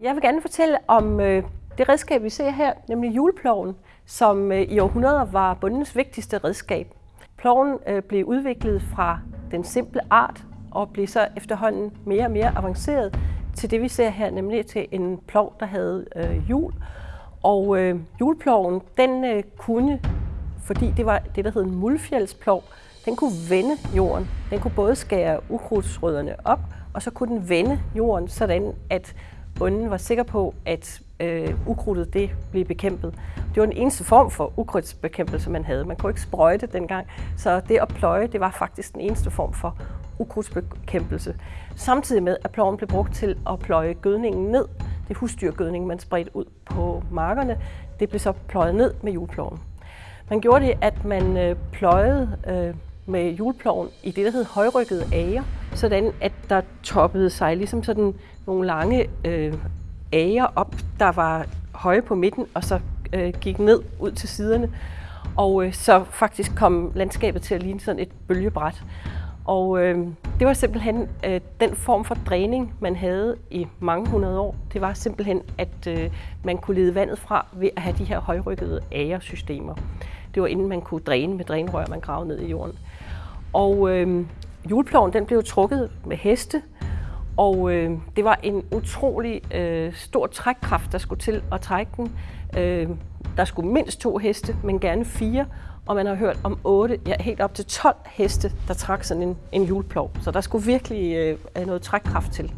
Jeg vil gerne fortælle om øh, det redskab, vi ser her, nemlig juleploven, som øh, i århundreder var bundens vigtigste redskab. Ploven øh, blev udviklet fra den simple art og blev så efterhånden mere og mere avanceret til det, vi ser her, nemlig til en plov, der havde øh, hjul. Og øh, juleploven, den øh, kunne, fordi det var det, der hed en muldfjælsplov, den kunne vende jorden. Den kunne både skære ukrudtsrødderne op, og så kunne den vende jorden, sådan at bunden var sikker på, at øh, ukrudtet det blev bekæmpet. Det var den eneste form for ukrudtsbekæmpelse, man havde. Man kunne ikke sprøjte dengang, så det at pløje, det var faktisk den eneste form for ukrudtsbekæmpelse. Samtidig med, at ploven blev brugt til at pløje gødningen ned. Det husdyrgødning, man spredte ud på markerne, det blev så pløjet ned med juleploven. Man gjorde det, at man øh, pløjede øh, med juleploven i det, der hed højrykkede ager, sådan at der toppede sig ligesom sådan nogle lange øh, ager op, der var høje på midten, og så øh, gik ned ud til siderne. Og øh, så faktisk kom landskabet til at ligne sådan et bølgebræt. Og øh, det var simpelthen øh, den form for dræning, man havde i mange hundrede år. Det var simpelthen, at øh, man kunne lede vandet fra ved at have de her højrykkede agersystemer. Det var inden man kunne dræne med drænrør, man gravede ned i jorden. Og øh, juleploven den blev trukket med heste, og øh, det var en utrolig øh, stor trækkraft, der skulle til at trække den. Øh, der skulle mindst to heste, men gerne fire, og man har hørt om otte, ja helt op til 12 heste, der trak sådan en, en juleplov. Så der skulle virkelig øh, noget trækkraft til.